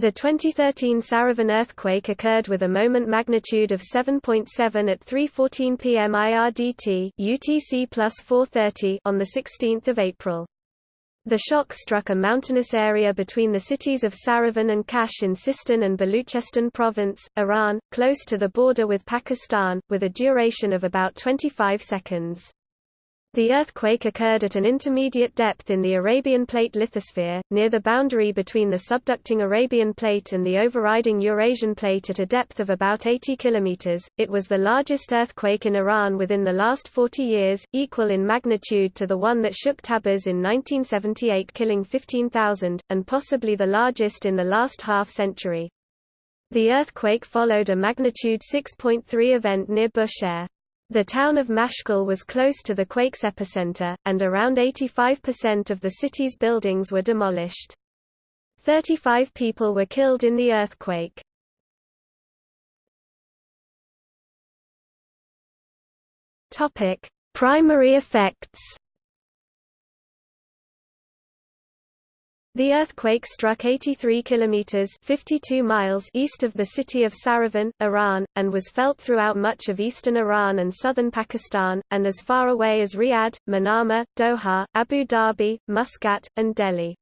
The 2013 Saravan earthquake occurred with a moment magnitude of 7.7 .7 at 3:14 p.m. IRDT (UTC 4:30) on the 16th of April. The shock struck a mountainous area between the cities of Saravan and Khash in Sistan and Baluchistan province, Iran, close to the border with Pakistan, with a duration of about 25 seconds. The earthquake occurred at an intermediate depth in the Arabian Plate lithosphere, near the boundary between the subducting Arabian Plate and the overriding Eurasian Plate at a depth of about 80 km. It was the largest earthquake in Iran within the last 40 years, equal in magnitude to the one that shook Tabriz in 1978 killing 15,000, and possibly the largest in the last half-century. The earthquake followed a magnitude 6.3 event near Bushehr. The town of Mashkal was close to the quake's epicenter, and around 85% of the city's buildings were demolished. 35 people were killed in the earthquake. Primary effects The earthquake struck 83 kilometers (52 miles) east of the city of Saravan, Iran, and was felt throughout much of eastern Iran and southern Pakistan, and as far away as Riyadh, Manama, Doha, Abu Dhabi, Muscat, and Delhi.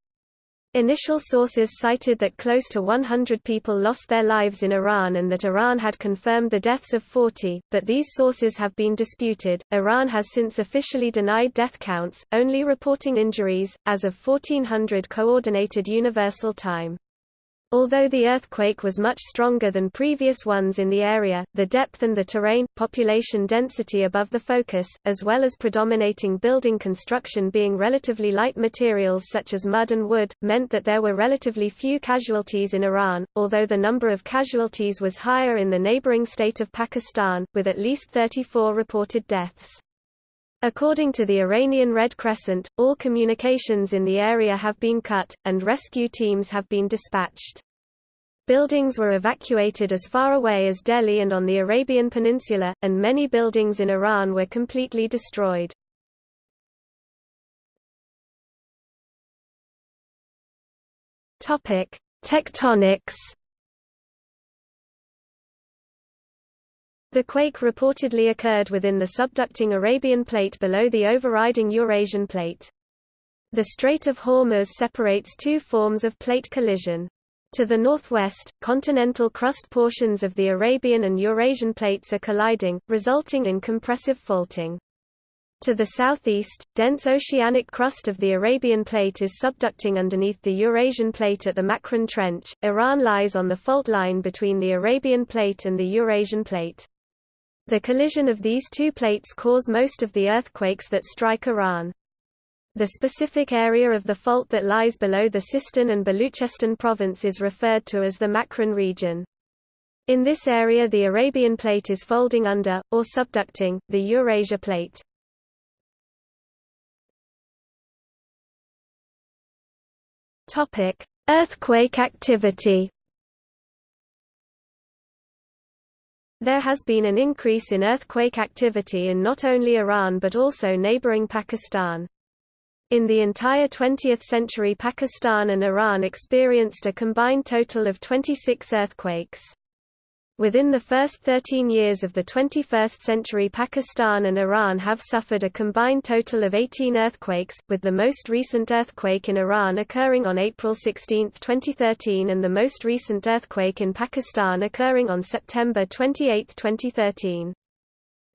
Initial sources cited that close to 100 people lost their lives in Iran and that Iran had confirmed the deaths of 40, but these sources have been disputed. Iran has since officially denied death counts, only reporting injuries, as of 1400 Coordinated Universal Time. Although the earthquake was much stronger than previous ones in the area, the depth and the terrain, population density above the focus, as well as predominating building construction being relatively light materials such as mud and wood, meant that there were relatively few casualties in Iran, although the number of casualties was higher in the neighboring state of Pakistan, with at least 34 reported deaths. According to the Iranian Red Crescent, all communications in the area have been cut, and rescue teams have been dispatched. Buildings were evacuated as far away as Delhi and on the Arabian Peninsula, and many buildings in Iran were completely destroyed. Tectonics The quake reportedly occurred within the subducting Arabian Plate below the overriding Eurasian Plate. The Strait of Hormuz separates two forms of plate collision. To the northwest, continental crust portions of the Arabian and Eurasian plates are colliding, resulting in compressive faulting. To the southeast, dense oceanic crust of the Arabian plate is subducting underneath the Eurasian plate at the Makran Trench. Iran lies on the fault line between the Arabian plate and the Eurasian plate. The collision of these two plates cause most of the earthquakes that strike Iran. The specific area of the fault that lies below the Sistan and Baluchistan province is referred to as the Makran region. In this area the Arabian plate is folding under, or subducting, the Eurasia plate. Earthquake activity There has been an increase in earthquake activity in not only Iran but also neighboring Pakistan. In the entire 20th century Pakistan and Iran experienced a combined total of 26 earthquakes. Within the first 13 years of the 21st century Pakistan and Iran have suffered a combined total of 18 earthquakes, with the most recent earthquake in Iran occurring on April 16, 2013 and the most recent earthquake in Pakistan occurring on September 28, 2013.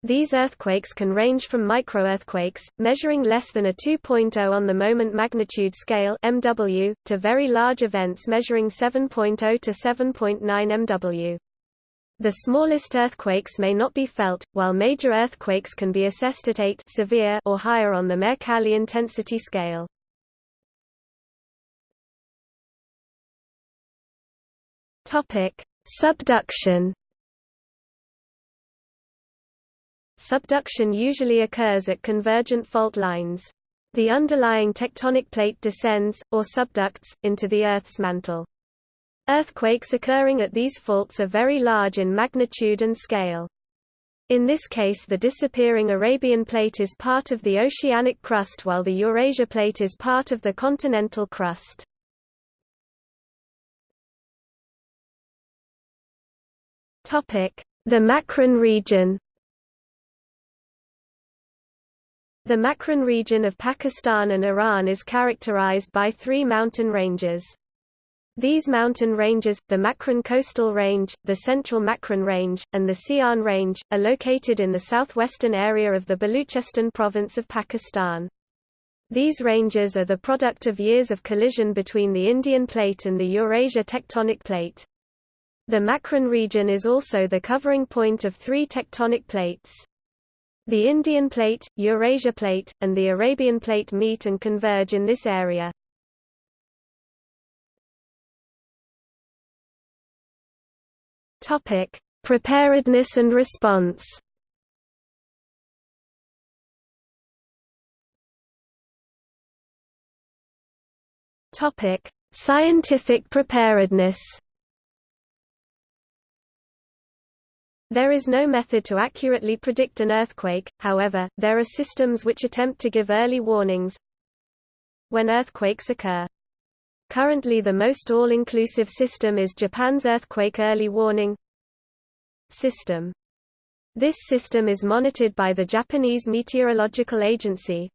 These earthquakes can range from microearthquakes, measuring less than a 2.0 on the moment magnitude scale MW, to very large events measuring 7.0 to 7.9 MW. The smallest earthquakes may not be felt, while major earthquakes can be assessed at 8 severe or higher on the Mercalli intensity scale. Topic: Subduction. Subduction usually occurs at convergent fault lines. The underlying tectonic plate descends, or subducts, into the Earth's mantle. Earthquakes occurring at these faults are very large in magnitude and scale. In this case the disappearing Arabian plate is part of the oceanic crust while the Eurasia plate is part of the continental crust. The Makran region The Makran region of Pakistan and Iran is characterized by three mountain ranges. These mountain ranges, the Makran Coastal Range, the Central Makran Range, and the Siahan Range, are located in the southwestern area of the Baluchistan province of Pakistan. These ranges are the product of years of collision between the Indian Plate and the Eurasia tectonic plate. The Makran region is also the covering point of three tectonic plates. The Indian Plate, Eurasia Plate, and the Arabian Plate meet and converge in this area. Topic: Preparedness and response. Topic: Scientific preparedness. There is no method to accurately predict an earthquake, however, there are systems which attempt to give early warnings when earthquakes occur. Currently the most all-inclusive system is Japan's Earthquake Early Warning System. This system is monitored by the Japanese Meteorological Agency.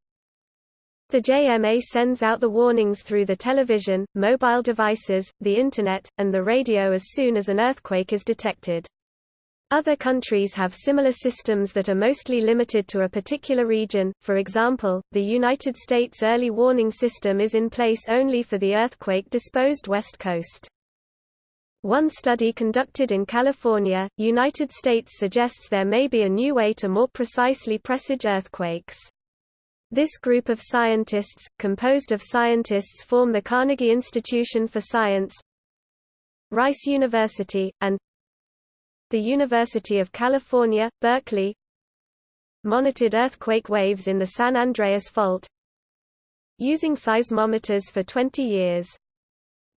The JMA sends out the warnings through the television, mobile devices, the Internet, and the radio as soon as an earthquake is detected. Other countries have similar systems that are mostly limited to a particular region, for example, the United States Early Warning System is in place only for the earthquake-disposed West Coast. One study conducted in California, United States suggests there may be a new way to more precisely presage earthquakes. This group of scientists, composed of scientists form the Carnegie Institution for Science, Rice University, and the University of California, Berkeley monitored earthquake waves in the San Andreas Fault using seismometers for 20 years.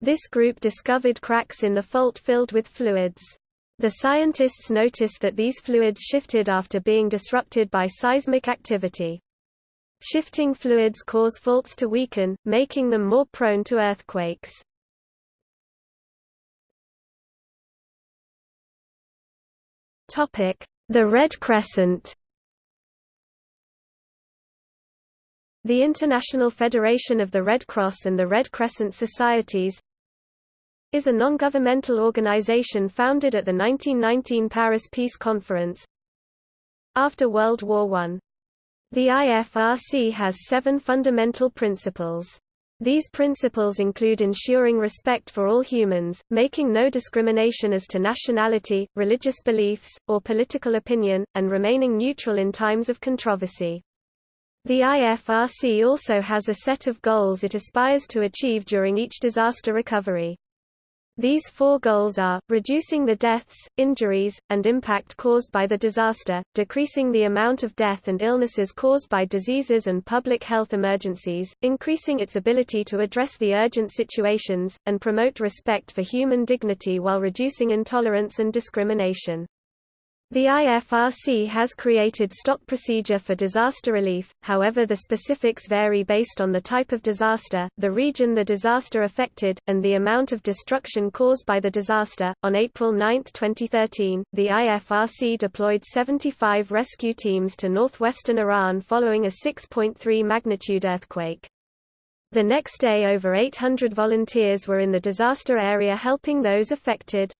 This group discovered cracks in the fault filled with fluids. The scientists noticed that these fluids shifted after being disrupted by seismic activity. Shifting fluids cause faults to weaken, making them more prone to earthquakes. The Red Crescent The International Federation of the Red Cross and the Red Crescent Societies is a non-governmental organization founded at the 1919 Paris Peace Conference after World War I. The IFRC has seven fundamental principles. These principles include ensuring respect for all humans, making no discrimination as to nationality, religious beliefs, or political opinion, and remaining neutral in times of controversy. The IFRC also has a set of goals it aspires to achieve during each disaster recovery. These four goals are, reducing the deaths, injuries, and impact caused by the disaster, decreasing the amount of death and illnesses caused by diseases and public health emergencies, increasing its ability to address the urgent situations, and promote respect for human dignity while reducing intolerance and discrimination. The IFRC has created stock procedure for disaster relief, however the specifics vary based on the type of disaster, the region the disaster affected, and the amount of destruction caused by the disaster. On April 9, 2013, the IFRC deployed 75 rescue teams to northwestern Iran following a 6.3 magnitude earthquake. The next day over 800 volunteers were in the disaster area helping those affected.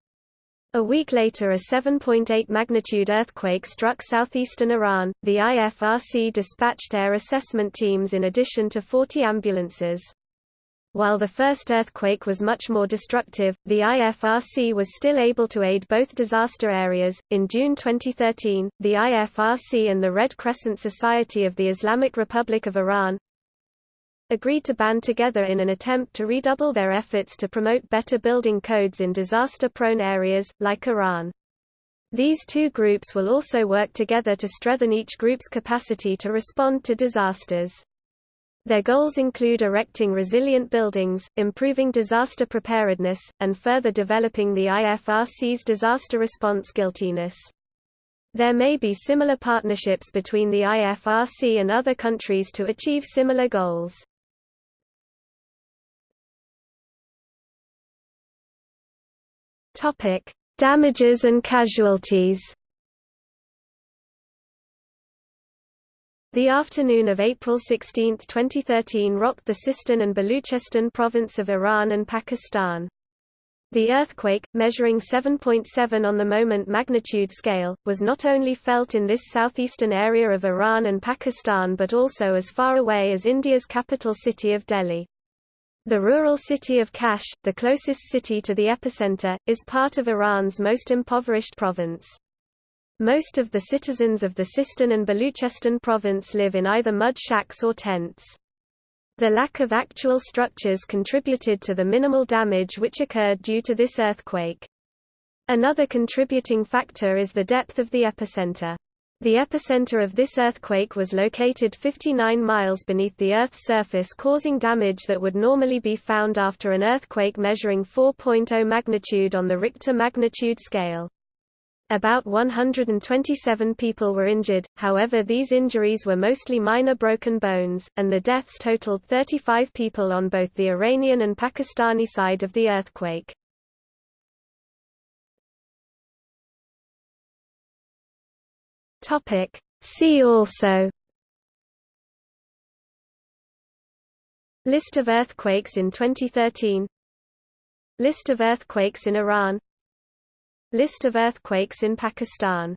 A week later a 7.8 magnitude earthquake struck southeastern Iran. The IFRC dispatched air assessment teams in addition to 40 ambulances. While the first earthquake was much more destructive, the IFRC was still able to aid both disaster areas. In June 2013, the IFRC and the Red Crescent Society of the Islamic Republic of Iran agreed to band together in an attempt to redouble their efforts to promote better building codes in disaster-prone areas, like Iran. These two groups will also work together to strengthen each group's capacity to respond to disasters. Their goals include erecting resilient buildings, improving disaster preparedness, and further developing the IFRC's disaster response guiltiness. There may be similar partnerships between the IFRC and other countries to achieve similar goals. Topic: Damages and casualties The afternoon of April 16, 2013 rocked the Sistan and Baluchistan province of Iran and Pakistan. The earthquake, measuring 7.7 on the moment magnitude scale, was not only felt in this southeastern area of Iran and Pakistan but also as far away as India's capital city of Delhi. The rural city of Khash, the closest city to the epicenter, is part of Iran's most impoverished province. Most of the citizens of the Sistan and Baluchistan province live in either mud shacks or tents. The lack of actual structures contributed to the minimal damage which occurred due to this earthquake. Another contributing factor is the depth of the epicenter. The epicenter of this earthquake was located 59 miles beneath the Earth's surface causing damage that would normally be found after an earthquake measuring 4.0 magnitude on the Richter magnitude scale. About 127 people were injured, however these injuries were mostly minor broken bones, and the deaths totaled 35 people on both the Iranian and Pakistani side of the earthquake. See also. List of earthquakes in 2013 List of earthquakes in Iran. List of earthquakes in Pakistan